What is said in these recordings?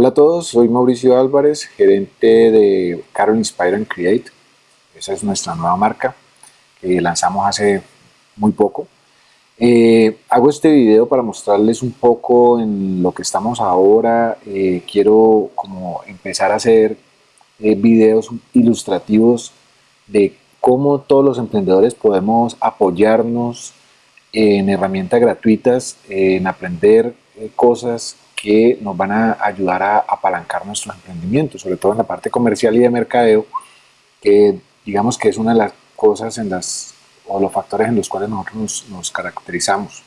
Hola a todos, soy Mauricio Álvarez, gerente de Carol Inspire and Create. Esa es nuestra nueva marca que lanzamos hace muy poco. Eh, hago este video para mostrarles un poco en lo que estamos ahora. Eh, quiero como empezar a hacer eh, videos ilustrativos de cómo todos los emprendedores podemos apoyarnos en herramientas gratuitas, en aprender cosas que nos van a ayudar a apalancar nuestros emprendimientos, sobre todo en la parte comercial y de mercadeo, que digamos que es una de las cosas en las, o los factores en los cuales nosotros nos, caracterizamos.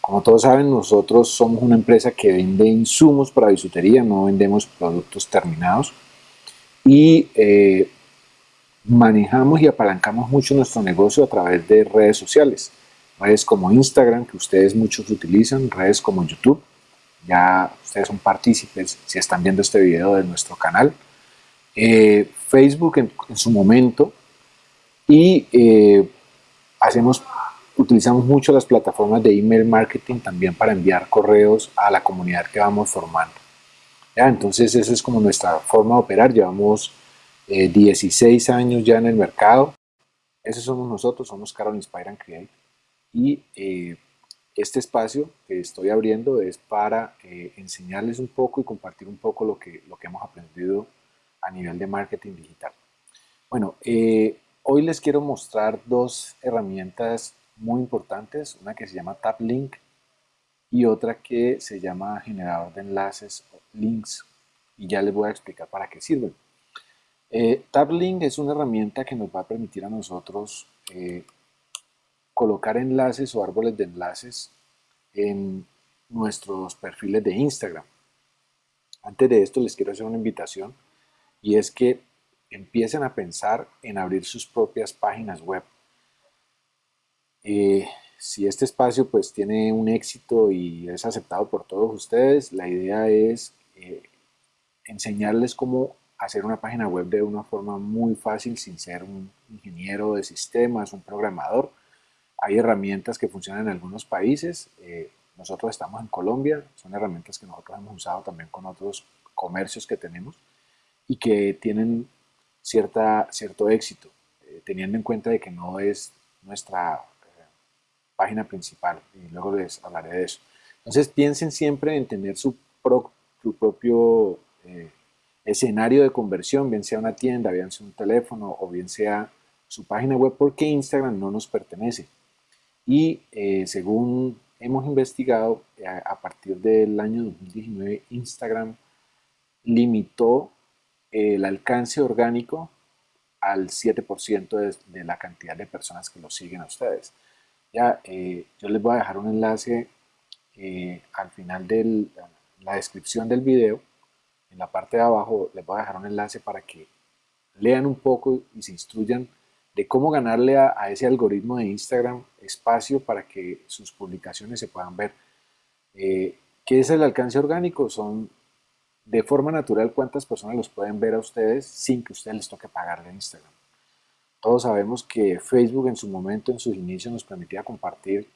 Como todos saben, nosotros somos una empresa que vende insumos para bisutería, no vendemos productos terminados y eh, manejamos y apalancamos mucho nuestro negocio a través de redes sociales, redes como Instagram, que ustedes muchos utilizan, redes como YouTube, ya ustedes son partícipes si están viendo este video de nuestro canal. Eh, Facebook en, su momento y eh, hacemos, utilizamos mucho las plataformas de email marketing también para enviar correos a la comunidad que vamos formando. ¿Ya? Entonces esa es como nuestra forma de operar, llevamos 16 eh, años ya en el mercado. Esos somos nosotros, somos Carol Inspire and Create. Y este espacio que estoy abriendo es para eh, enseñarles un poco y compartir un poco lo que, lo que hemos aprendido a nivel de marketing digital. Bueno, eh, hoy les quiero mostrar dos herramientas muy importantes, una que se llama TapLink y otra que se llama generador de enlaces links y ya les voy a explicar para qué sirven. Eh, TapLink es una herramienta que nos va a permitir a nosotros colocar enlaces o árboles de enlaces en nuestros perfiles de Instagram. Antes de esto les quiero hacer una invitación y es que empiecen a pensar en abrir sus propias páginas web. Eh, si este espacio pues tiene un éxito y es aceptado por todos ustedes, la idea es eh, enseñarles cómo hacer una página web de una forma muy fácil sin ser un ingeniero de sistemas, un programador, hay herramientas que funcionan en algunos países. Eh, nosotros estamos en Colombia, son herramientas que nosotros hemos usado también con otros comercios que tenemos y que tienen cierta, cierto éxito, eh, teniendo en cuenta de que no es nuestra eh, página principal y luego les hablaré de eso. Entonces piensen siempre en tener su, su propio escenario de conversión, bien sea una tienda, bien sea un teléfono o bien sea su página web, porque Instagram no nos pertenece y eh, según hemos investigado, eh, a, partir del año 2019 Instagram limitó el alcance orgánico al 7% de, la cantidad de personas que lo siguen a ustedes. Ya, eh, yo les voy a dejar un enlace al final de la descripción del video. En la parte de abajo les voy a dejar un enlace para que lean un poco y se instruyan de cómo ganarle a, ese algoritmo de Instagram espacio para que sus publicaciones se puedan ver. Eh, ¿Qué es el alcance orgánico? Son de forma natural cuántas personas los pueden ver a ustedes sin que ustedes les toque pagarle a Instagram. Todos sabemos que Facebook en su momento, en sus inicios, nos permitía compartir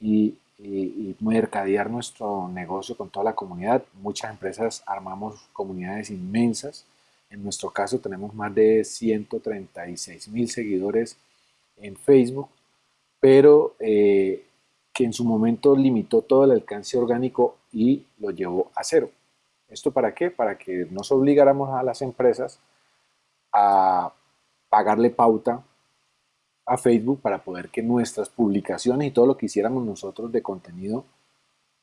y, y, mercadear nuestro negocio con toda la comunidad. Muchas empresas armamos comunidades inmensas en nuestro caso tenemos más de 136 mil seguidores en Facebook, pero eh, que en su momento limitó todo el alcance orgánico y lo llevó a cero. ¿Esto para qué? Para que nos obligáramos a las empresas a pagarle pauta a Facebook para poder que nuestras publicaciones y todo lo que hiciéramos nosotros de contenido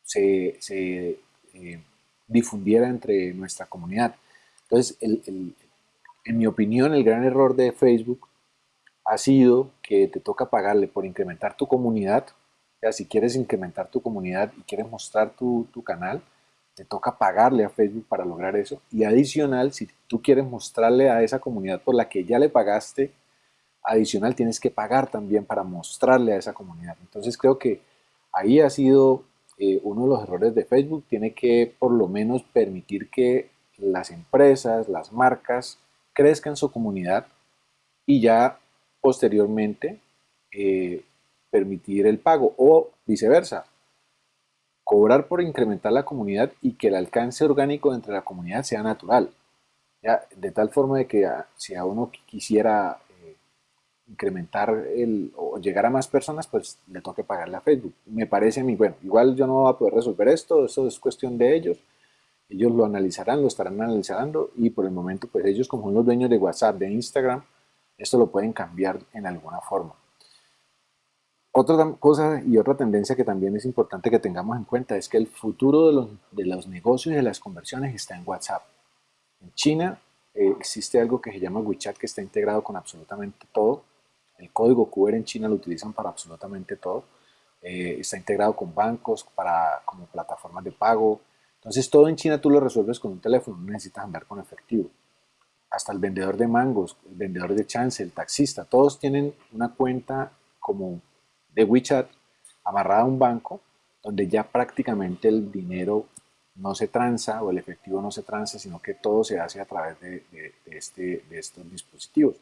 se, eh, difundiera entre nuestra comunidad. Entonces, en mi opinión, el gran error de Facebook ha sido que te toca pagarle por incrementar tu comunidad. O sea, si quieres incrementar tu comunidad y quieres mostrar tu, canal, te toca pagarle a Facebook para lograr eso. Y adicional, si tú quieres mostrarle a esa comunidad por la que ya le pagaste, adicional tienes que pagar también para mostrarle a esa comunidad. Entonces creo que ahí ha sido eh, uno de los errores de Facebook. Tiene que por lo menos permitir que las empresas, las marcas crezcan su comunidad y ya posteriormente eh, permitir el pago o viceversa. cobrar por incrementar la comunidad y que el alcance orgánico entre la comunidad sea natural. ¿ya? De tal forma de que si a uno quisiera eh, incrementar el, o llegar a más personas, pues le toque pagarle a Facebook. Me parece a mí, bueno, igual yo no voy a poder resolver esto, eso es cuestión de ellos. Ellos lo analizarán, lo estarán analizando y por el momento, pues ellos como son los dueños de WhatsApp, de Instagram, esto lo pueden cambiar en alguna forma. Otra cosa y otra tendencia que también es importante que tengamos en cuenta es que el futuro de los, de los negocios y de las conversiones está en WhatsApp. En China eh, existe algo que se llama WeChat que está integrado con absolutamente todo. El código QR en China lo utilizan para absolutamente todo. Eh, está integrado con bancos, para, como plataformas de pago. Entonces todo en China tú lo resuelves con un teléfono, no necesitas andar con efectivo. Hasta el vendedor de mangos, el vendedor de chance, el taxista, todos tienen una cuenta como de WeChat amarrada a un banco donde ya prácticamente el dinero no se transa o el efectivo no se transa, sino que todo se hace a través de, este, de estos dispositivos.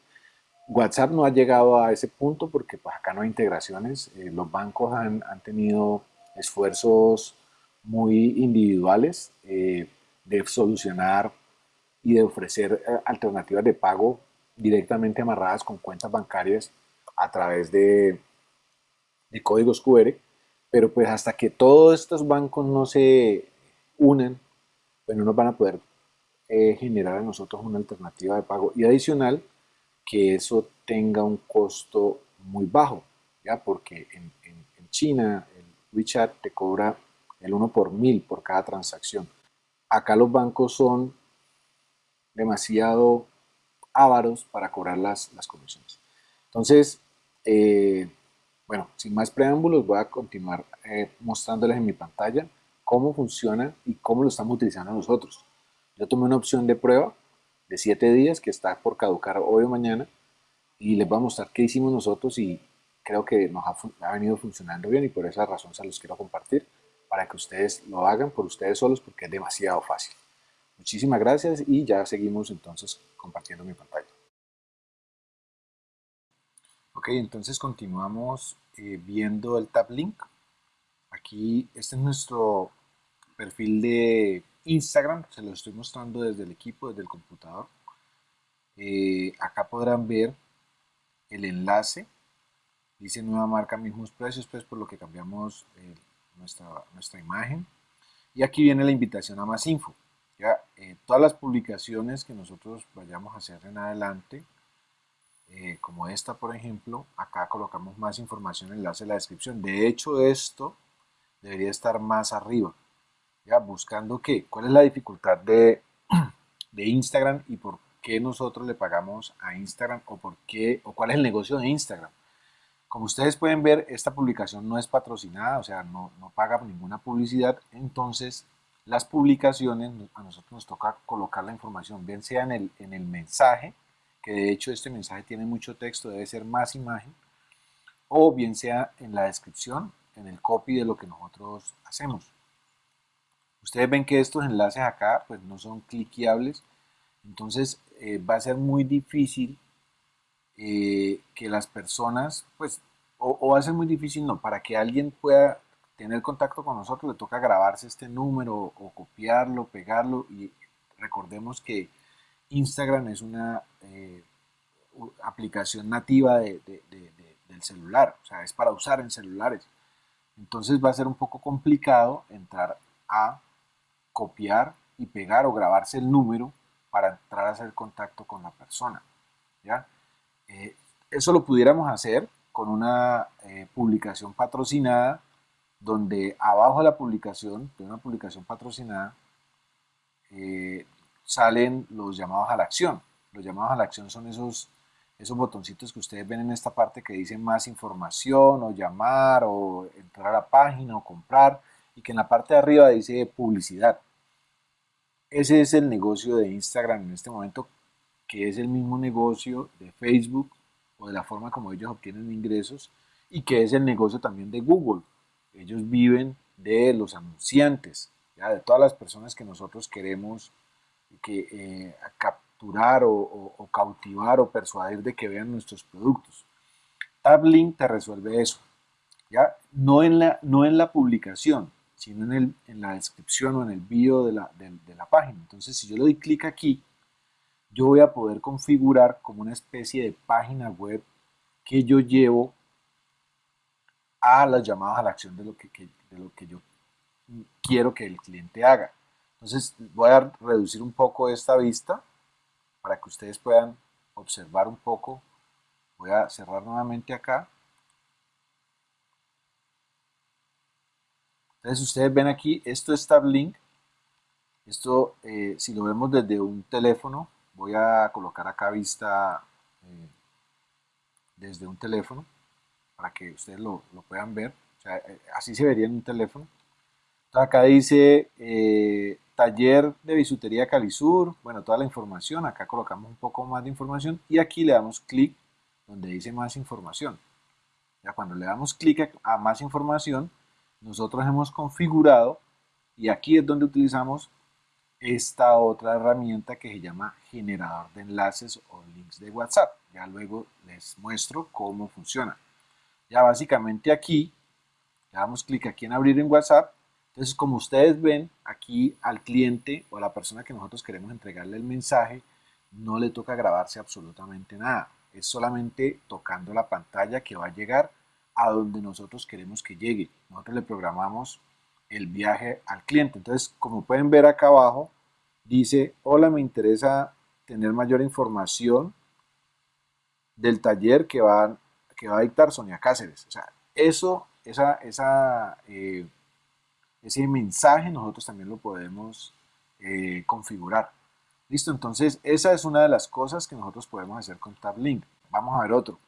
WhatsApp no ha llegado a ese punto porque pues, acá no hay integraciones. Eh, los bancos han, han, tenido esfuerzos muy individuales eh, de solucionar y de ofrecer eh, alternativas de pago directamente amarradas con cuentas bancarias a través de, de códigos QR, pero pues hasta que todos estos bancos no se unan, pues no nos van a poder eh, generar a nosotros una alternativa de pago y adicional que eso tenga un costo muy bajo, ¿ya? porque en, en, China el WeChat te cobra el 1 por mil por cada transacción. Acá los bancos son demasiado ávaros para cobrar las, las comisiones. Entonces, eh, bueno, sin más preámbulos, voy a continuar eh, mostrándoles en mi pantalla cómo funciona y cómo lo estamos utilizando nosotros. Yo tomé una opción de prueba de 7 días que está por caducar hoy o mañana y les voy a mostrar qué hicimos nosotros y creo que nos ha, ha, venido funcionando bien y por esa razón se los quiero compartir para que ustedes lo hagan por ustedes solos porque es demasiado fácil. Muchísimas gracias y ya seguimos entonces compartiendo mi pantalla. Ok, entonces continuamos eh, viendo el Tab Link. Aquí, este es nuestro perfil de Instagram, se lo estoy mostrando desde el equipo, desde el computador. Eh, acá podrán ver el enlace, dice nueva marca, mismos precios, pues por lo que cambiamos eh, nuestra, nuestra imagen. Y aquí viene la invitación a más info. Ya, todas las publicaciones que nosotros vayamos a hacer en adelante, eh, como esta por ejemplo, acá colocamos más información enlace en la descripción. De hecho esto debería estar más arriba, ya buscando qué, cuál es la dificultad de, de Instagram y por qué nosotros le pagamos a Instagram o por qué o cuál es el negocio de Instagram. Como ustedes pueden ver, esta publicación no es patrocinada, o sea, no, paga ninguna publicidad, entonces las publicaciones a nosotros nos toca colocar la información, bien sea en el, en el mensaje, que de hecho este mensaje tiene mucho texto, debe ser más imagen, o bien sea en la descripción, en el copy de lo que nosotros hacemos. Ustedes ven que estos enlaces acá pues no son cliqueables, entonces eh, va a ser muy difícil eh, que las personas, pues, o, va a ser muy difícil, no, para que alguien pueda tener contacto con nosotros le toca grabarse este número o copiarlo, pegarlo y recordemos que Instagram es una eh, aplicación nativa de, del celular, o sea, es para usar en celulares. Entonces va a ser un poco complicado entrar a copiar y pegar o grabarse el número para entrar a hacer contacto con la persona. ¿ya? Eh, eso lo pudiéramos hacer con una eh, publicación patrocinada donde abajo de la publicación, de una publicación patrocinada, salen los llamados a la acción. Los llamados a la acción son esos, esos botoncitos que ustedes ven en esta parte que dicen más información o llamar o entrar a la página o comprar y que en la parte de arriba dice publicidad. Ese es el negocio de Instagram en este momento, que es el mismo negocio de Facebook o de la forma como ellos obtienen ingresos y que es el negocio también de Google. Ellos viven de los anunciantes, ¿ya? de todas las personas que nosotros queremos que, eh, capturar o, cautivar o persuadir de que vean nuestros productos. TabLink te resuelve eso, ¿ya? No en la, no en la publicación, sino en, el, en la descripción o en el bio de la, de la página. Entonces, si yo le doy clic aquí, yo voy a poder configurar como una especie de página web que yo llevo a las llamadas a la acción de lo que, de lo que yo quiero que el cliente haga. Entonces voy a reducir un poco esta vista para que ustedes puedan observar un poco. Voy a cerrar nuevamente acá. Entonces ustedes ven aquí, esto es Starlink. Esto, eh, si lo vemos desde un teléfono, voy a colocar acá vista eh, desde un teléfono para que ustedes lo, puedan ver. Eh, así se vería en un teléfono. acá dice eh, taller de bisutería Calisur, bueno, toda la información. Acá colocamos un poco más de información y aquí le damos clic donde dice más información. Ya cuando le damos clic a más información, nosotros hemos configurado y aquí es donde utilizamos esta otra herramienta que se llama generador de enlaces o links de WhatsApp. Ya luego les muestro cómo funciona. Ya básicamente aquí, le damos clic aquí en abrir en WhatsApp. Entonces, como ustedes ven, aquí al cliente o a la persona que nosotros queremos entregarle el mensaje, no le toca grabarse absolutamente nada. Es solamente tocando la pantalla que va a llegar a donde nosotros queremos que llegue. Nosotros le programamos el viaje al cliente. Entonces, como pueden ver acá abajo, dice, hola, me interesa tener mayor información del taller que va, que va a dictar Sonia Cáceres. O sea, eso, esa, esa, eh, ese mensaje nosotros también lo podemos eh, configurar. Listo, entonces esa es una de las cosas que nosotros podemos hacer con TabLink. Vamos a ver otro.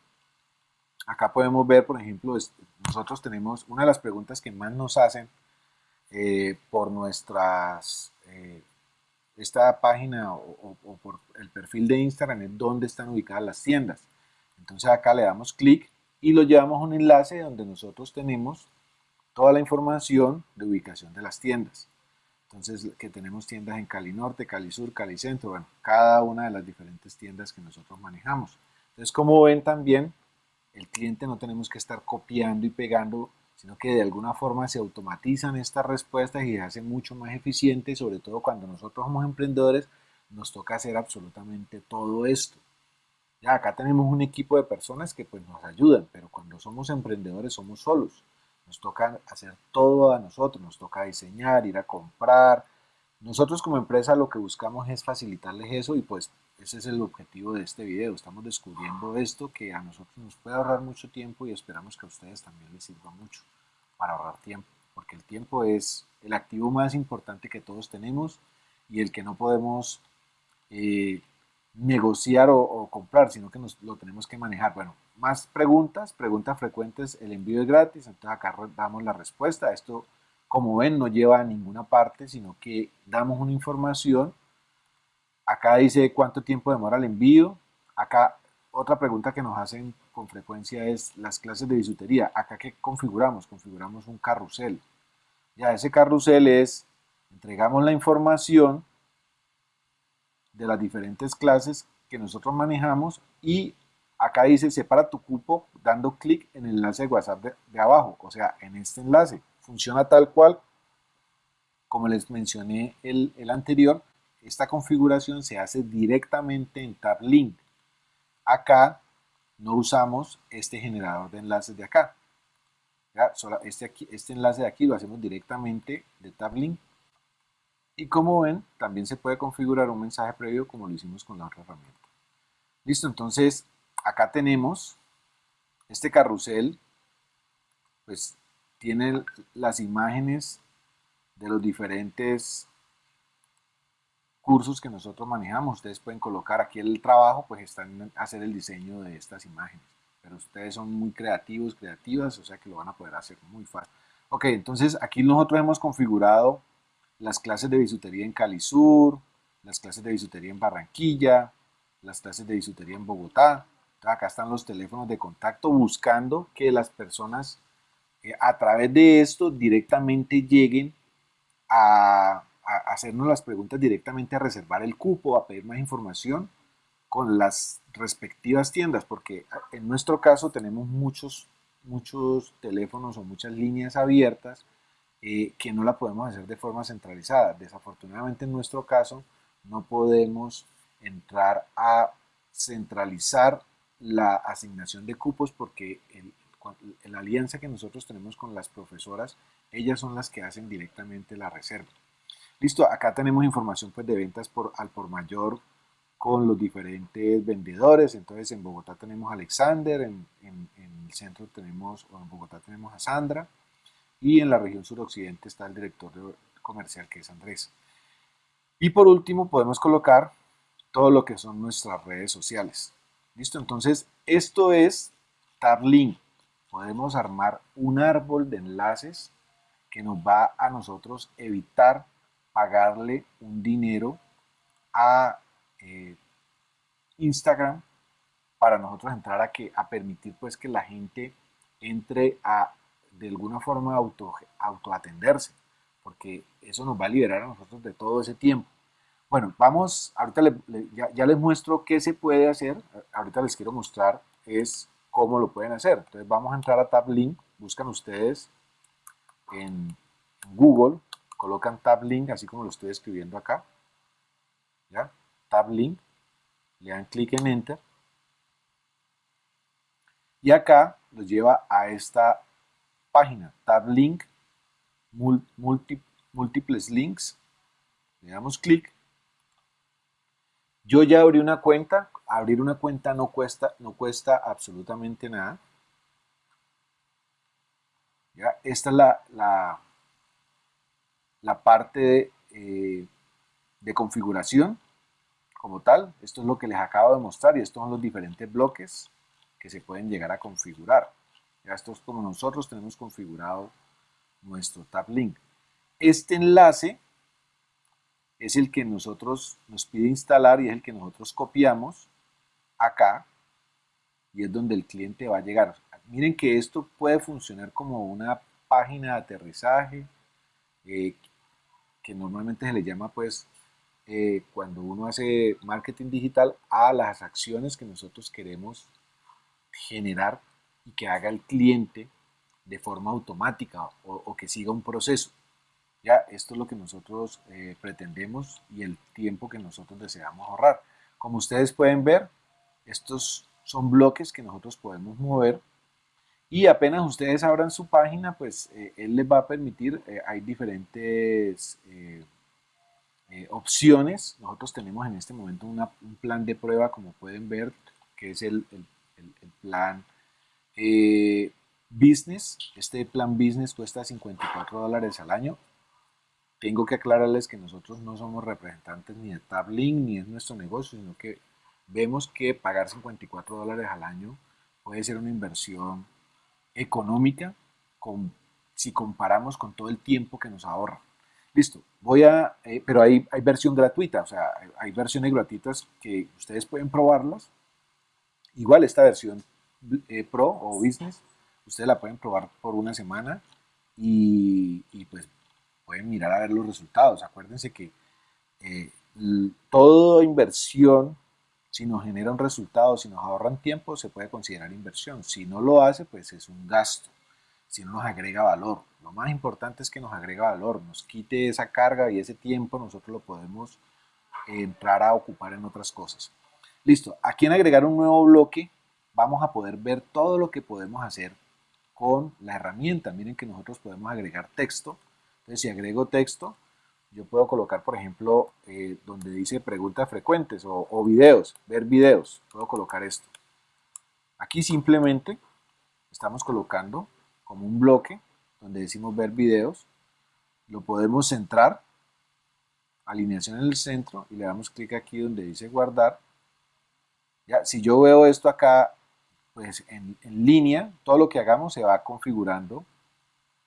Acá podemos ver, por ejemplo, nosotros tenemos una de las preguntas que más nos hacen eh, por nuestras esta página o, por el perfil de Instagram es donde están ubicadas las tiendas. Entonces acá le damos clic y lo llevamos a un enlace donde nosotros tenemos toda la información de ubicación de las tiendas. Entonces que tenemos tiendas en Cali Norte, Cali Sur, Cali Centro, bueno, cada una de las diferentes tiendas que nosotros manejamos. Entonces como ven también, el cliente no tenemos que estar copiando y pegando sino que de alguna forma se automatizan estas respuestas y se hacen mucho más eficientes, sobre todo cuando nosotros somos emprendedores, nos toca hacer absolutamente todo esto. Ya acá tenemos un equipo de personas que pues nos ayudan, pero cuando somos emprendedores somos solos. Nos toca hacer todo a nosotros, nos toca diseñar, ir a comprar. Nosotros como empresa lo que buscamos es facilitarles eso y pues ese es el objetivo de este video. Estamos descubriendo esto que a nosotros nos puede ahorrar mucho tiempo y esperamos que a ustedes también les sirva mucho para ahorrar tiempo. Porque el tiempo es el activo más importante que todos tenemos y el que no podemos eh, negociar o, comprar, sino que nos, lo tenemos que manejar. Bueno, más preguntas, preguntas frecuentes, el envío es gratis, entonces acá damos la respuesta. Esto, como ven, no lleva a ninguna parte, sino que damos una información Acá dice cuánto tiempo demora el envío. Acá otra pregunta que nos hacen con frecuencia es las clases de bisutería. Acá qué configuramos? Configuramos un carrusel. Ya ese carrusel es, entregamos la información de las diferentes clases que nosotros manejamos y acá dice separa tu cupo dando clic en el enlace de WhatsApp de, abajo, o sea, en este enlace. Funciona tal cual como les mencioné el anterior, esta configuración se hace directamente en TabLink. Acá no usamos este generador de enlaces de acá. Este, aquí, este enlace de aquí lo hacemos directamente de TabLink. Y como ven, también se puede configurar un mensaje previo como lo hicimos con la otra herramienta. Listo, entonces acá tenemos este carrusel, pues tiene las imágenes de los diferentes cursos que nosotros manejamos. Ustedes pueden colocar aquí el trabajo, pues están en hacer el diseño de estas imágenes. Pero ustedes son muy creativos, creativas, o sea que lo van a poder hacer muy fácil. Ok, entonces aquí nosotros hemos configurado las clases de bisutería en Cali Sur, las clases de bisutería en Barranquilla, las clases de bisutería en Bogotá. acá están los teléfonos de contacto buscando que las personas eh, a través de esto directamente lleguen a hacernos las preguntas directamente, a reservar el cupo, a pedir más información con las respectivas tiendas, porque en nuestro caso tenemos muchos, muchos teléfonos o muchas líneas abiertas eh, que no la podemos hacer de forma centralizada. Desafortunadamente en nuestro caso no podemos entrar a centralizar la asignación de cupos porque la alianza que nosotros tenemos con las profesoras, ellas son las que hacen directamente la reserva. Listo, acá tenemos información pues, de ventas al por mayor con los diferentes vendedores. Entonces en Bogotá tenemos a Alexander, en, el centro tenemos, en Bogotá tenemos a Sandra, y en la región suroccidente está el director comercial que es Andrés. Y por último podemos colocar todo lo que son nuestras redes sociales. ¿Listo? Entonces esto es TabLink. Podemos armar un árbol de enlaces que nos va a nosotros evitar pagarle un dinero a eh, Instagram para nosotros entrar a, que, a permitir pues que la gente entre a de alguna forma auto, autoatenderse, porque eso nos va a liberar a nosotros de todo ese tiempo. Bueno, vamos, ahorita ya, les muestro qué se puede hacer, ahorita les quiero mostrar es cómo lo pueden hacer. Entonces vamos a entrar a Tab Link, buscan ustedes en Google, colocan Tab Link, así como lo estoy escribiendo acá, ¿ya? Tab Link, le dan clic en Enter, y acá los lleva a esta página, Tab Link, múltiples links, le damos clic, yo ya abrí una cuenta, abrir una cuenta no cuesta, no cuesta absolutamente nada. ¿Ya? Esta es la, la, parte eh, de, configuración como tal. Esto es lo que les acabo de mostrar y estos son los diferentes bloques que se pueden llegar a configurar. Ya esto es como nosotros tenemos configurado nuestro Tab Link. Este enlace es el que nosotros nos pide instalar y es el que nosotros copiamos acá y es donde el cliente va a llegar. Miren que esto puede funcionar como una página de aterrizaje eh, que normalmente se le llama pues eh, cuando uno hace marketing digital a las acciones que nosotros queremos generar y que haga el cliente de forma automática o que siga un proceso. Ya, esto es lo que nosotros eh, pretendemos y el tiempo que nosotros deseamos ahorrar. Como ustedes pueden ver, estos son bloques que nosotros podemos mover y apenas ustedes abran su página, pues eh, él les va a permitir, eh, hay diferentes opciones. Nosotros tenemos en este momento un plan de prueba, como pueden ver, que es el, el plan business. Este plan business cuesta 54 dólares al año tengo que aclararles que nosotros no somos representantes ni de Tablink ni es nuestro negocio, sino que vemos que pagar 54 dólares al año puede ser una inversión económica con, si comparamos con todo el tiempo que nos ahorra. Listo, voy a, eh, pero hay, hay versión gratuita, o sea, hay versiones gratuitas que ustedes pueden probarlas. Igual esta versión eh, Pro o Business, ustedes la pueden probar por una semana y, y pues pueden mirar a ver los resultados. Acuérdense que eh, toda inversión, si nos genera un resultado, si nos ahorran tiempo, se puede considerar inversión. Si no lo hace, pues es un gasto. Si no nos agrega valor. Lo más importante es que nos agrega valor, nos quite esa carga y ese tiempo nosotros lo podemos entrar a ocupar en otras cosas. Listo, aquí en agregar un nuevo bloque vamos a poder ver todo lo que podemos hacer con la herramienta. Miren que nosotros podemos agregar texto, entonces, si agrego texto, yo puedo colocar, por ejemplo, eh, donde dice preguntas frecuentes o, videos, ver videos, puedo colocar esto. Aquí simplemente estamos colocando como un bloque donde decimos ver videos, lo podemos centrar, alineación en el centro y le damos clic aquí donde dice guardar. Ya, si yo veo esto acá, pues en línea, todo lo que hagamos se va configurando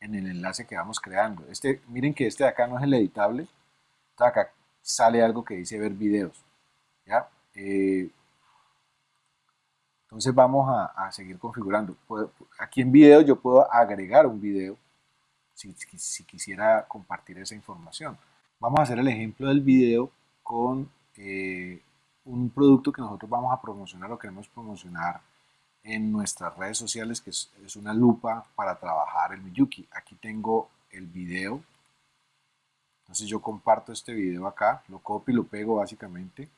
en el enlace que vamos creando. Este, miren que este de acá no es el editable, acá sale algo que dice ver videos. ¿ya? Eh, entonces vamos a, seguir configurando. aquí en video yo puedo agregar un video si, si, quisiera compartir esa información. Vamos a hacer el ejemplo del video con eh, un producto que nosotros vamos a promocionar o queremos promocionar en nuestras redes sociales, que es, una lupa para trabajar el Miyuki. Aquí tengo el video. Entonces yo comparto este video acá, lo copio y lo pego básicamente.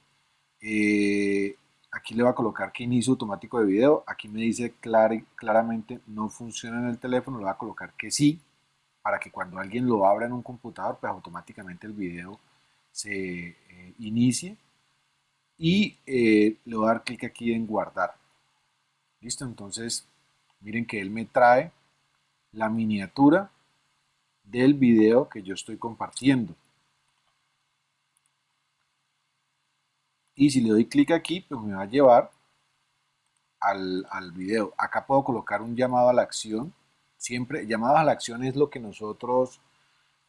Eh, aquí le voy a colocar que inicio automático de video. Aquí me dice claramente no funciona en el teléfono, le voy a colocar que sí, para que cuando alguien lo abra en un computador, pues automáticamente el video se eh, inicie. Y eh, le voy a dar clic aquí en guardar. Listo, entonces miren que él me trae la miniatura del video que yo estoy compartiendo. Y si le doy clic aquí, pues me va a llevar al, al video. Acá puedo colocar un llamado a la acción. Siempre, llamados a la acción es lo que nosotros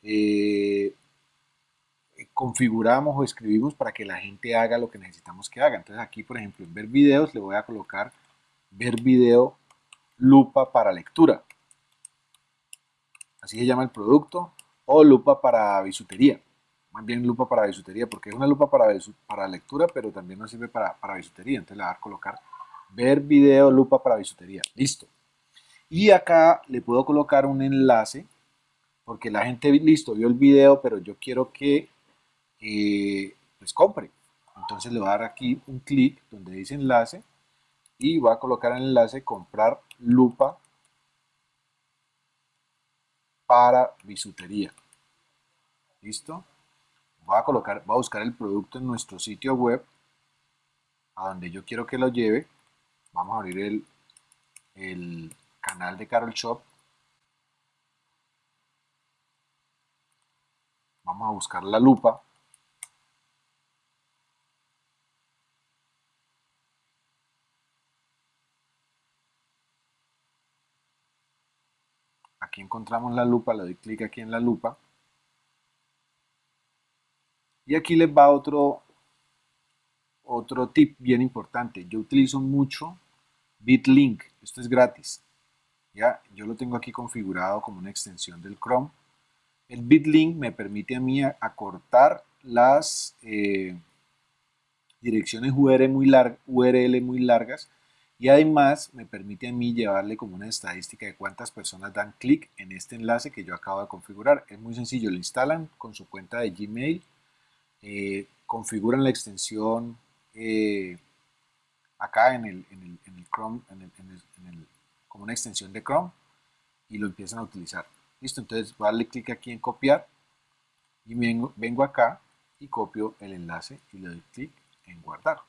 eh, configuramos o escribimos para que la gente haga lo que necesitamos que haga. Entonces aquí, por ejemplo, en ver videos le voy a colocar ver video lupa para lectura. Así se llama el producto. O lupa para bisutería. Más bien lupa para bisutería, porque es una lupa para, para lectura, pero también nos sirve para, para bisutería. Entonces le voy a colocar ver video lupa para bisutería. Listo. Y acá le puedo colocar un enlace, porque la gente, listo, vio el video, pero yo quiero que eh, pues compre. Entonces le voy a dar aquí un clic donde dice enlace y voy a colocar el enlace comprar lupa para bisutería. ¿Listo? Voy a colocar, a buscar el producto en nuestro sitio web a donde yo quiero que lo lleve. Vamos a abrir el, el canal de Carol Shop. Vamos a buscar la lupa. Aquí encontramos la lupa, le doy clic aquí en la lupa. Y aquí les va otro, otro tip bien importante. Yo utilizo mucho BitLink, esto es gratis. ¿ya? Yo lo tengo aquí configurado como una extensión del Chrome. El BitLink me permite a mí acortar las eh, direcciones URL muy, URL muy largas y además me permite a mí llevarle como una estadística de cuántas personas dan clic en este enlace que yo acabo de configurar. Es muy sencillo, lo instalan con su cuenta de Gmail, eh, configuran la extensión eh, acá en el, en el, Chrome, como una extensión de Chrome y lo empiezan a utilizar. Listo, entonces voy a darle clic aquí en copiar y vengo, vengo acá y copio el enlace y le doy clic en guardar.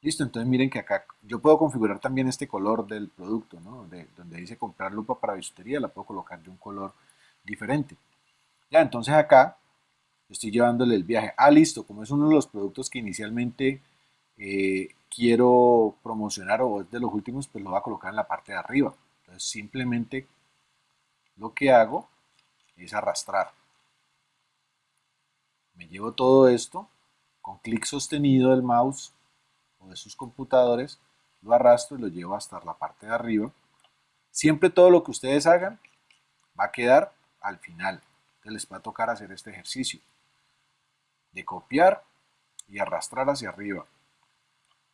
Listo, entonces miren que acá yo puedo configurar también este color del producto, ¿no? donde dice comprar lupa para bisutería, la puedo colocar de un color diferente. Ya, entonces acá estoy llevándole el viaje. Ah, listo, como es uno de los productos que inicialmente eh, quiero promocionar o es de los últimos, pues lo voy a colocar en la parte de arriba. Entonces simplemente lo que hago es arrastrar. Me llevo todo esto con clic sostenido del mouse o de sus computadores, lo arrastro y lo llevo hasta la parte de arriba. Siempre todo lo que ustedes hagan va a quedar al final. Entonces les va a tocar hacer este ejercicio de copiar y arrastrar hacia arriba.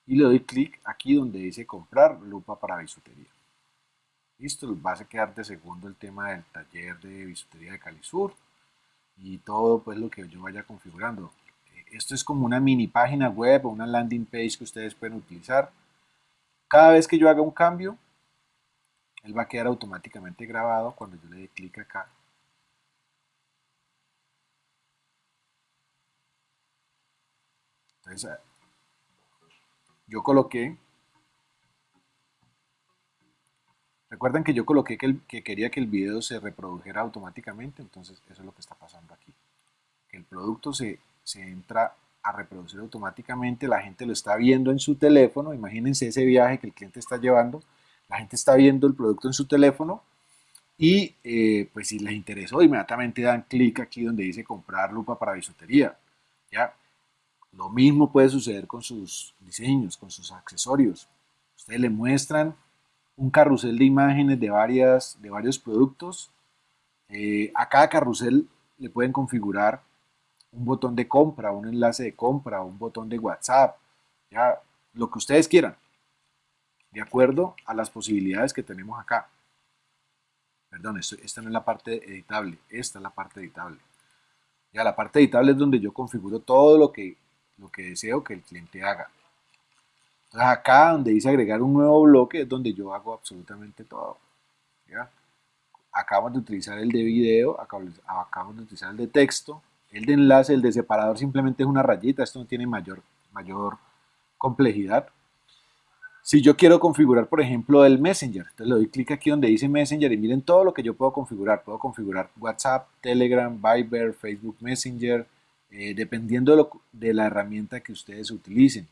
Y le doy clic aquí donde dice comprar lupa para bisutería. Listo, va a quedar de segundo el tema del taller de bisutería de Calisur y todo pues lo que yo vaya configurando esto es como una mini página web o una landing page que ustedes pueden utilizar. Cada vez que yo haga un cambio, él va a quedar automáticamente grabado cuando yo le dé clic acá. Entonces, yo coloqué, recuerden que yo coloqué que, que quería que el video se reprodujera automáticamente, entonces eso es lo que está pasando aquí. Que el producto se se entra a reproducir automáticamente, la gente lo está viendo en su teléfono, imagínense ese viaje que el cliente está llevando, la gente está viendo el producto en su teléfono y eh, pues si les interesó inmediatamente dan clic aquí donde dice comprar lupa para bisutería, ¿ya? Lo mismo puede suceder con sus diseños, con sus accesorios. Ustedes le muestran un carrusel de imágenes de, varias, de varios productos. Eh, a cada carrusel le pueden configurar un botón de compra, un enlace de compra, un botón de WhatsApp, ya lo que ustedes quieran, de acuerdo a las posibilidades que tenemos acá. perdón, esta no es la parte editable, esta es la parte editable. Ya la parte editable es donde yo configuro todo lo que, lo que deseo que el cliente haga. Entonces acá donde dice agregar un nuevo bloque es donde yo hago absolutamente todo. ¿ya? Acabamos de utilizar el de video, acabamos de utilizar el de texto, el de enlace, el de separador simplemente es una rayita, esto no tiene mayor, mayor complejidad. Si yo quiero configurar, por ejemplo, el Messenger, entonces le doy clic aquí donde dice Messenger y miren todo lo que yo puedo configurar. Puedo configurar WhatsApp, Telegram, Viber, Facebook Messenger, eh, dependiendo de, la herramienta que ustedes utilicen.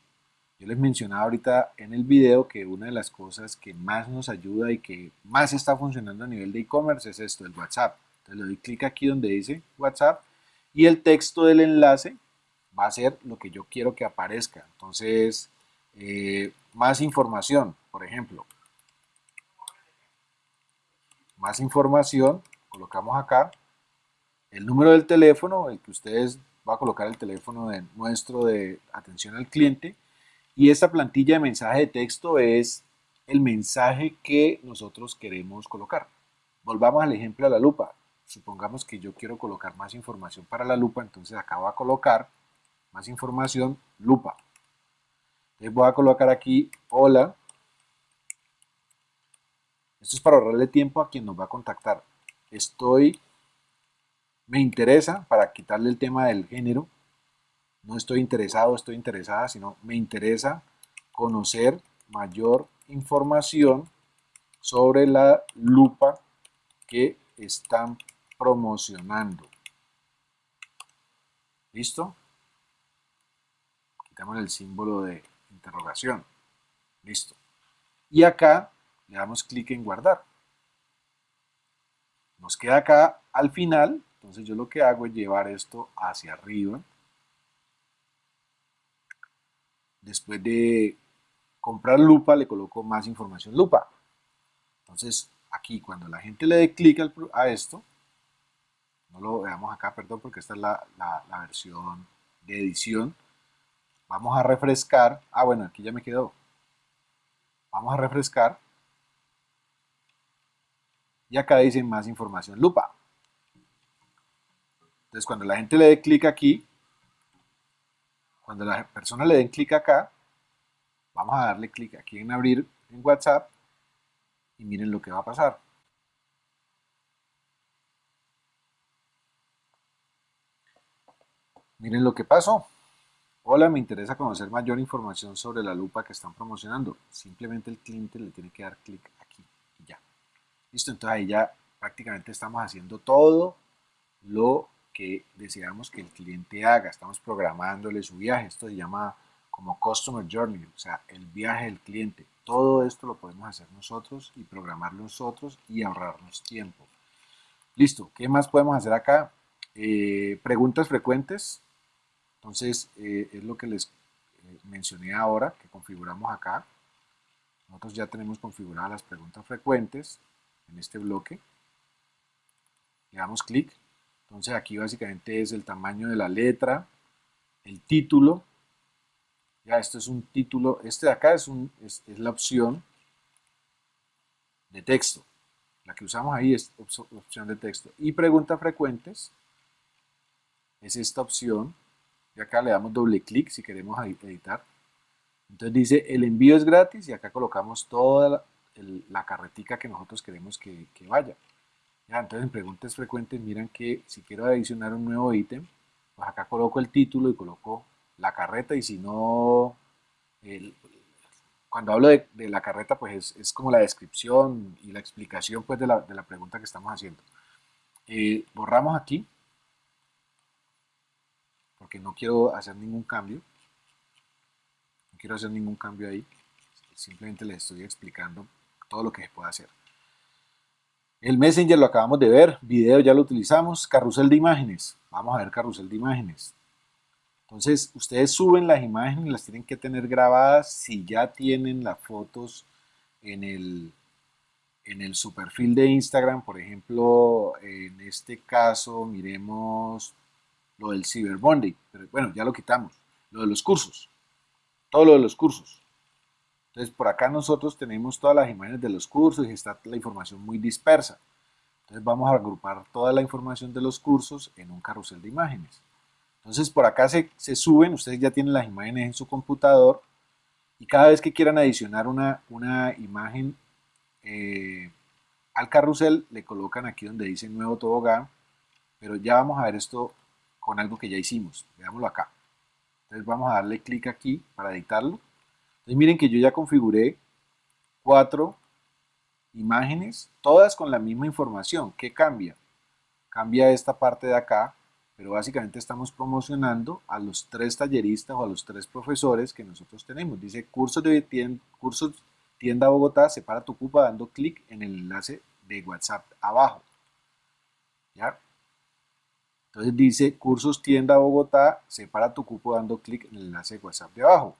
Yo les mencionaba ahorita en el video que una de las cosas que más nos ayuda y que más está funcionando a nivel de e-commerce es esto, el WhatsApp. Entonces le doy clic aquí donde dice WhatsApp y el texto del enlace va a ser lo que yo quiero que aparezca. Entonces, eh, más información, por ejemplo. Más información, colocamos acá el número del teléfono, el que ustedes va a colocar el teléfono de nuestro de atención al cliente y esta plantilla de mensaje de texto es el mensaje que nosotros queremos colocar. Volvamos al ejemplo de la lupa. Supongamos que yo quiero colocar más información para la lupa, entonces acá voy a colocar más información, lupa voy a colocar aquí, hola. Esto es para ahorrarle tiempo a quien nos va a contactar. Estoy, me interesa, para quitarle el tema del género, no estoy interesado, estoy interesada, sino me interesa conocer mayor información sobre la lupa que están promocionando. ¿Listo? Quitamos el símbolo de interrogación. Listo. Y acá le damos clic en guardar. Nos queda acá al final, entonces yo lo que hago es llevar esto hacia arriba. Después de comprar lupa, le coloco más información lupa. Entonces, aquí cuando la gente le dé clic a esto, no lo veamos acá, perdón, porque esta es la, la versión de edición. Vamos a refrescar. Ah, bueno, aquí ya me quedó. Vamos a refrescar. Y acá dice más información lupa. Entonces, cuando la gente le dé clic aquí, cuando la persona le den clic acá, vamos a darle clic aquí en abrir en WhatsApp y miren lo que va a pasar. Miren lo que pasó. Hola, me interesa conocer mayor información sobre la lupa que están promocionando. Simplemente el cliente le tiene que dar clic aquí y ya. Listo, entonces ahí ya prácticamente estamos haciendo todo lo que deseamos que el cliente haga. Estamos programándole su viaje. Esto se llama como Customer Journey, o sea, el viaje del cliente. Todo esto lo podemos hacer nosotros y programar nosotros y ahorrarnos tiempo. Listo, ¿qué más podemos hacer acá? Eh, preguntas frecuentes. Entonces, eh, es lo que les eh, mencioné ahora, que configuramos acá. Nosotros ya tenemos configuradas las preguntas frecuentes en este bloque. Le damos clic. Entonces aquí básicamente es el tamaño de la letra, el título. Ya esto es un título, este de acá es, un, es, la opción de texto. La que usamos ahí es opción de texto. Y preguntas frecuentes es esta opción y acá le damos doble clic si queremos editar. Entonces dice el envío es gratis y acá colocamos toda la, la carretica que nosotros queremos que, vaya. Ya, entonces en preguntas frecuentes miran que si quiero adicionar un nuevo ítem, pues acá coloco el título y coloco la carreta y si no, cuando hablo de, la carreta pues es, como la descripción y la explicación pues de la, de la pregunta que estamos haciendo. Eh, borramos aquí porque no quiero hacer ningún cambio. No quiero hacer ningún cambio ahí. Simplemente les estoy explicando todo lo que se puede hacer. El Messenger lo acabamos de ver, video ya lo utilizamos, carrusel de imágenes. Vamos a ver carrusel de imágenes. Entonces, ustedes suben las imágenes las tienen que tener grabadas si ya tienen las fotos en el, en el su perfil de Instagram. Por ejemplo, en este caso, miremos lo del Cyber Monday, pero bueno, ya lo quitamos, lo de los cursos, todo lo de los cursos. Entonces, por acá nosotros tenemos todas las imágenes de los cursos y está la información muy dispersa. Entonces vamos a agrupar toda la información de los cursos en un carrusel de imágenes. Entonces por acá se, suben, ustedes ya tienen las imágenes en su computador y cada vez que quieran adicionar una, una imagen eh, al carrusel le colocan aquí donde dice nuevo tobogán, pero ya vamos a ver esto con algo que ya hicimos, veámoslo acá. Entonces vamos a darle clic aquí para editarlo. Entonces miren que yo ya configuré cuatro imágenes, todas con la misma información. ¿Qué cambia? Cambia esta parte de acá, pero básicamente estamos promocionando a los tres talleristas o a los tres profesores que nosotros tenemos. Dice cursos de tienda, cursos tienda Bogotá, separa tu cupa dando clic en el enlace de WhatsApp abajo. ¿Ya? Entonces dice cursos tienda Bogotá, separa tu cupo dando clic en el enlace de WhatsApp de abajo.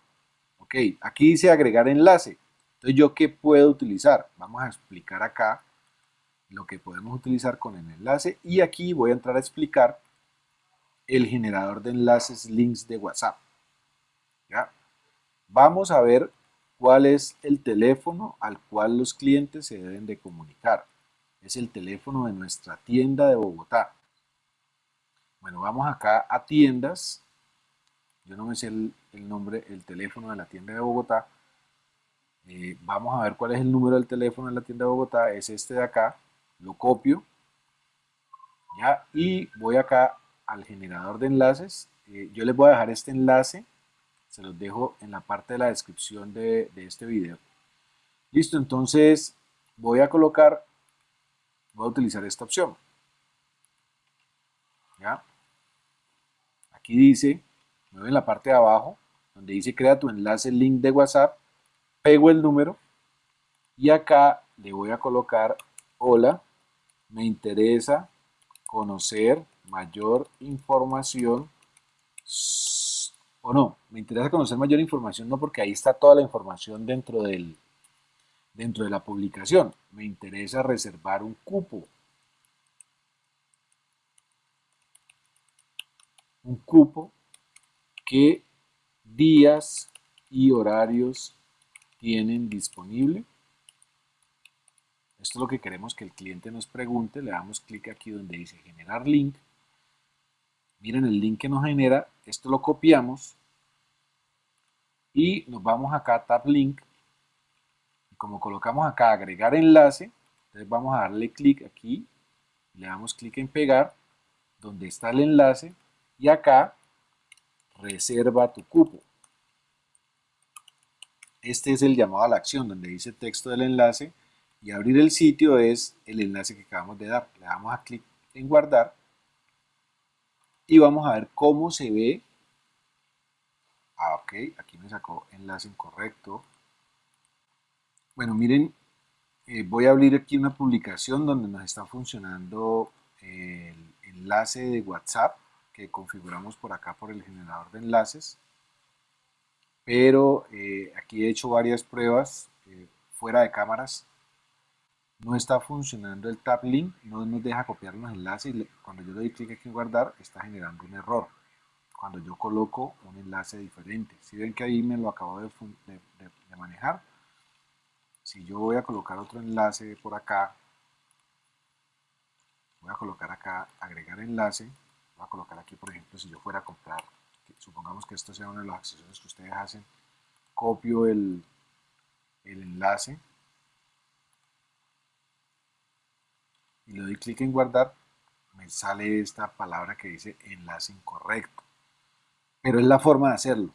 Ok, aquí dice agregar enlace. Entonces, ¿yo qué puedo utilizar? Vamos a explicar acá lo que podemos utilizar con el enlace y aquí voy a entrar a explicar el generador de enlaces links de WhatsApp. ¿Ya? Vamos a ver cuál es el teléfono al cual los clientes se deben de comunicar. Es el teléfono de nuestra tienda de Bogotá. Bueno, vamos acá a tiendas. Yo no me sé el, nombre, el teléfono de la tienda de Bogotá, eh, vamos a ver cuál es el número del teléfono de la tienda de Bogotá, es este de acá, lo copio, ¿ya? y voy acá al generador de enlaces, eh, yo les voy a dejar este enlace, se los dejo en la parte de la descripción de, de este video. Listo, entonces voy a colocar, voy a utilizar esta opción. ¿Ya? Aquí dice, mueve en la parte de abajo, donde dice crea tu enlace link de WhatsApp, pego el número y acá le voy a colocar hola, me interesa conocer mayor información o no, me interesa conocer mayor información no porque ahí está toda la información dentro del dentro de la publicación, me interesa reservar un cupo un cupo qué días y horarios tienen disponible. Esto es lo que queremos que el cliente nos pregunte. Le damos clic aquí donde dice generar link. Miren el link que nos genera. Esto lo copiamos. Y nos vamos acá a Tab Link. Y como colocamos acá agregar enlace, entonces vamos a darle clic aquí. Le damos clic en pegar. Donde está el enlace. Y acá reserva tu cupo. Este es el llamado a la acción donde dice texto del enlace y abrir el sitio es el enlace que acabamos de dar. Le damos a clic en guardar y vamos a ver cómo se ve. Ah, ok, aquí me sacó enlace incorrecto. Bueno, miren, eh, voy a abrir aquí una publicación donde nos está funcionando el enlace de WhatsApp que configuramos por acá por el generador de enlaces pero eh, aquí he hecho varias pruebas eh, fuera de cámaras. No está funcionando el tab link no nos deja copiar los enlaces y cuando yo le doy clic aquí en guardar está generando un error. Cuando yo coloco un enlace diferente. Si ven que ahí me lo acabo de, de manejar si yo voy a colocar otro enlace por acá voy a colocar acá agregar enlace voy a colocar aquí por ejemplo si yo fuera a comprar supongamos que esto sea uno de los accesorios que ustedes hacen, copio el, el enlace y le doy clic en guardar, me sale esta palabra que dice enlace incorrecto. Pero es la forma de hacerlo.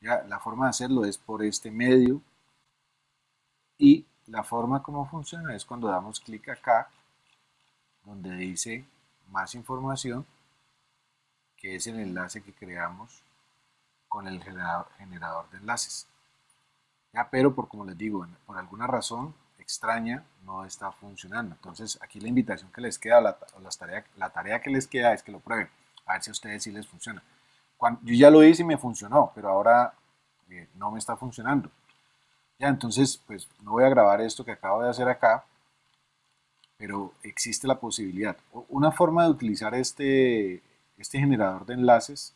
¿ya? La forma de hacerlo es por este medio y la forma como funciona es cuando damos clic acá donde dice más información que es el enlace que creamos con el generador, de enlaces. Ya, pero por como les digo, por alguna razón extraña no está funcionando. Entonces aquí la invitación que les queda, la, tarea, la tarea que les queda es que lo prueben, a ver si a ustedes sí les funciona. Yo ya lo hice y me funcionó, pero ahora eh, no me está funcionando. Ya, entonces pues no voy a grabar esto que acabo de hacer acá, pero existe la posibilidad. Una forma de utilizar este, este generador de enlaces,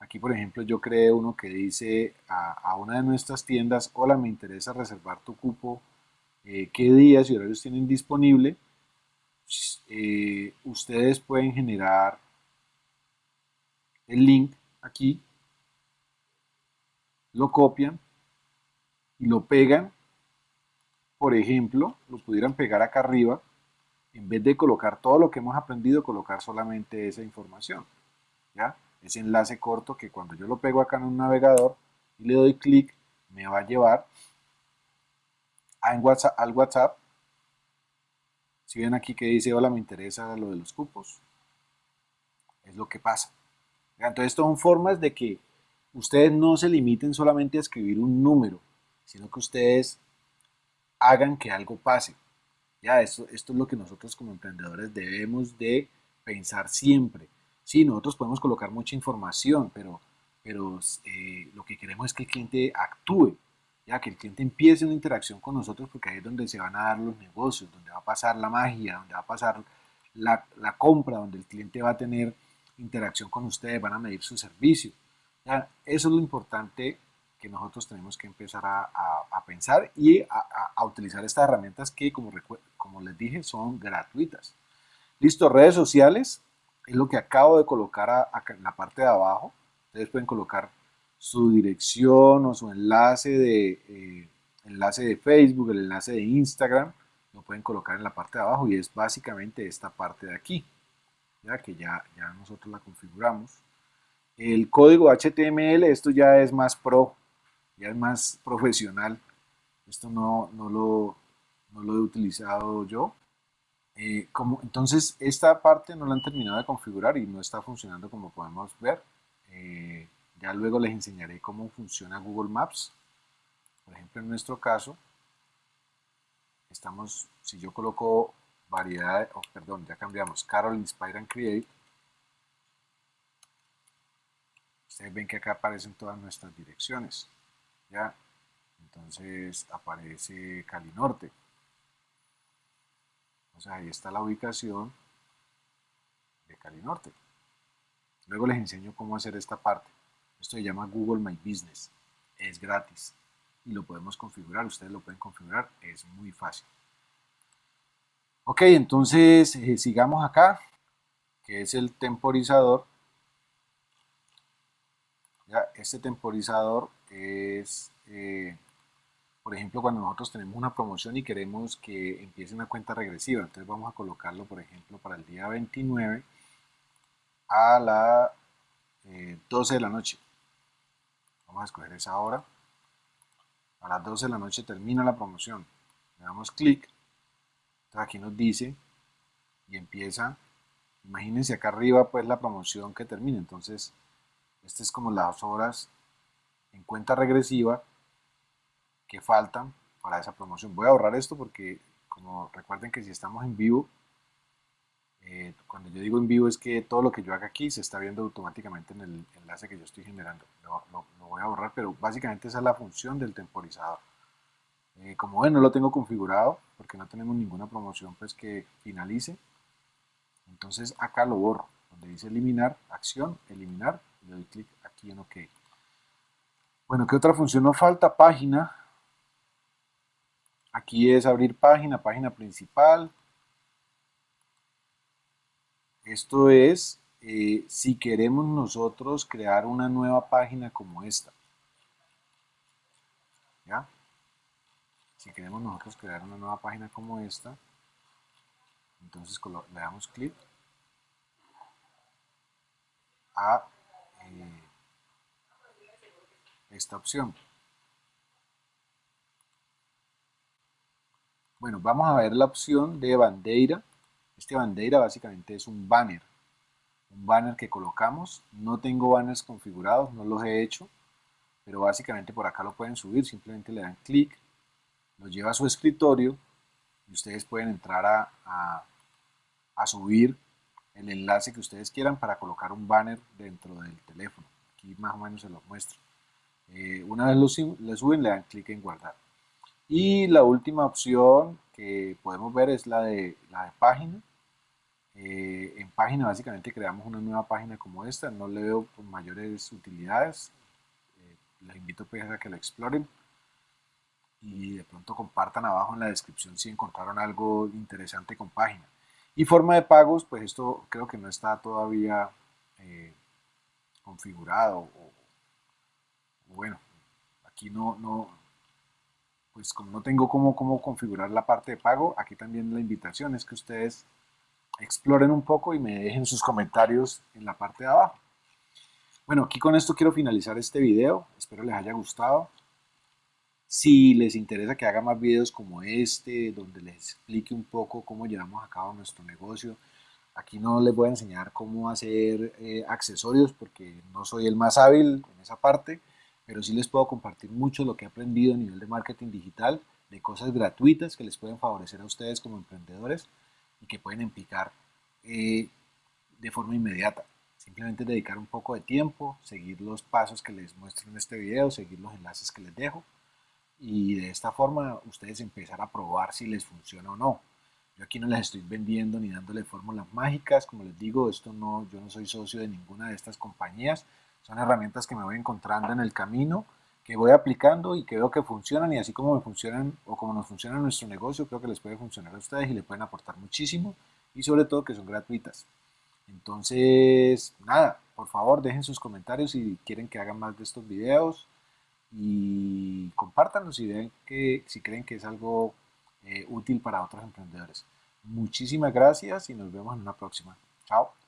aquí por ejemplo yo creé uno que dice a, una de nuestras tiendas, hola me interesa reservar tu cupo, eh, qué días y horarios tienen disponible, eh, ustedes pueden generar el link aquí, lo copian y lo pegan. Por ejemplo, lo pudieran pegar acá arriba, en vez de colocar todo lo que hemos aprendido, colocar solamente esa información. ¿ya? Ese enlace corto que cuando yo lo pego acá en un navegador y le doy clic, me va a llevar a WhatsApp, al WhatsApp. Si ven aquí que dice, hola, me interesa lo de los cupos. Es lo que pasa. Entonces, estas son formas de que ustedes no se limiten solamente a escribir un número, sino que ustedes hagan que algo pase. Esto es lo que nosotros como emprendedores debemos de pensar siempre. Sí, nosotros podemos colocar mucha información, pero, pero eh, lo que queremos es que el cliente actúe, ya que el cliente empiece una interacción con nosotros, porque ahí es donde se van a dar los negocios, donde va a pasar la magia, donde va a pasar la, la compra, donde el cliente va a tener interacción con ustedes, van a medir su servicio. ¿ya? Eso es lo importante que nosotros tenemos que empezar a, a, pensar y a, a, utilizar estas herramientas que, como, como les dije, son gratuitas. Listo, redes sociales, es lo que acabo de colocar acá en la parte de abajo. Ustedes pueden colocar su dirección o su enlace de, eh, enlace de Facebook, el enlace de Instagram, lo pueden colocar en la parte de abajo y es básicamente esta parte de aquí ya que ya, ya nosotros la configuramos. El código HTML, esto ya es más pro, ya es más profesional. Esto no, no, lo, no lo he utilizado yo. Eh, entonces, esta parte no la han terminado de configurar y no está funcionando como podemos ver. Eh, ya luego les enseñaré cómo funciona Google Maps. Por ejemplo, en nuestro caso, estamos, si yo coloco variedad, oh, perdón, ya cambiamos, Carol Inspire and Create. Ustedes ven que acá aparecen todas nuestras direcciones, ¿ya? Entonces aparece Cali Norte. Sea, ahí está la ubicación de Cali Norte. Luego les enseño cómo hacer esta parte. Esto se llama Google My Business. Es gratis y lo podemos configurar. Ustedes lo pueden configurar. Es muy fácil. Ok, entonces eh, sigamos acá, que es el temporizador. Ya, este temporizador es, eh, por ejemplo, cuando nosotros tenemos una promoción y queremos que empiece una cuenta regresiva. Entonces vamos a colocarlo, por ejemplo, para el día 29 a las 12 eh, de la noche. Vamos a escoger esa hora. A las 12 de la noche termina la promoción. Le damos clic aquí nos dice y empieza, imagínense acá arriba pues la promoción que termina, entonces este es como las horas en cuenta regresiva que faltan para esa promoción. Voy a ahorrar esto porque como recuerden que si estamos en vivo, eh, cuando yo digo en vivo es que todo lo que yo haga aquí se está viendo automáticamente en el enlace que yo estoy generando. lo voy a ahorrar, pero básicamente esa es la función del temporizador. Eh, como ven, no lo tengo configurado porque no tenemos ninguna promoción pues que finalice. Entonces acá lo borro, donde dice eliminar, acción, eliminar, le doy clic aquí en OK. Bueno, ¿qué otra función nos falta? Página. Aquí es abrir página, página principal. Esto es eh, si queremos nosotros crear una nueva página como esta. ¿Ya? si queremos nosotros crear una nueva página como esta, entonces le damos clic a eh, esta opción. Bueno, vamos a ver la opción de bandera. Este bandera básicamente es un banner. Un banner que colocamos. No tengo banners configurados, no los he hecho. Pero básicamente por acá lo pueden subir. Simplemente le dan clic lo lleva a su escritorio y ustedes pueden entrar a, a, subir el enlace que ustedes quieran para colocar un banner dentro del teléfono. Aquí más o menos se los muestro. Eh, una vez lo, suben, le dan clic en guardar. Y la última opción que podemos ver es la de, la de página. Eh, en página básicamente creamos una nueva página como esta. No le veo mayores utilidades. Eh, les invito pues, a que la exploren y de pronto compartan abajo en la descripción si encontraron algo interesante con página. Y forma de pagos, pues esto creo que no está todavía eh, configurado. Bueno, aquí no, no, pues como no tengo cómo, cómo configurar la parte de pago, aquí también la invitación es que ustedes exploren un poco y me dejen sus comentarios en la parte de abajo. Bueno, aquí con esto quiero finalizar este video. Espero les haya gustado. Si les interesa que haga más videos como este, donde les explique un poco cómo llevamos a cabo nuestro negocio, aquí no les voy a enseñar cómo hacer eh, accesorios porque no soy el más hábil en esa parte, pero sí les puedo compartir mucho lo que he aprendido a nivel de marketing digital, de cosas gratuitas que les pueden favorecer a ustedes como emprendedores y que pueden implicar eh, de forma inmediata. Simplemente dedicar un poco de tiempo, seguir los pasos que les muestro en este video, seguir los enlaces que les dejo y de esta forma ustedes empezar a probar si les funciona o no. Yo aquí no les estoy vendiendo ni dándole fórmulas mágicas, como les digo, esto no, yo no soy socio de ninguna de estas compañías, son herramientas que me voy encontrando en el camino, que voy aplicando y que veo que funcionan y así como me funcionan o como nos funciona nuestro negocio, creo que les puede funcionar a ustedes y le pueden aportar muchísimo y sobre todo que son gratuitas. Entonces, nada, por favor dejen sus comentarios si quieren que haga más de estos videos y compártanlo si, ven que, si creen que es algo eh, útil para otros emprendedores. Muchísimas gracias y nos vemos en una próxima. Chao.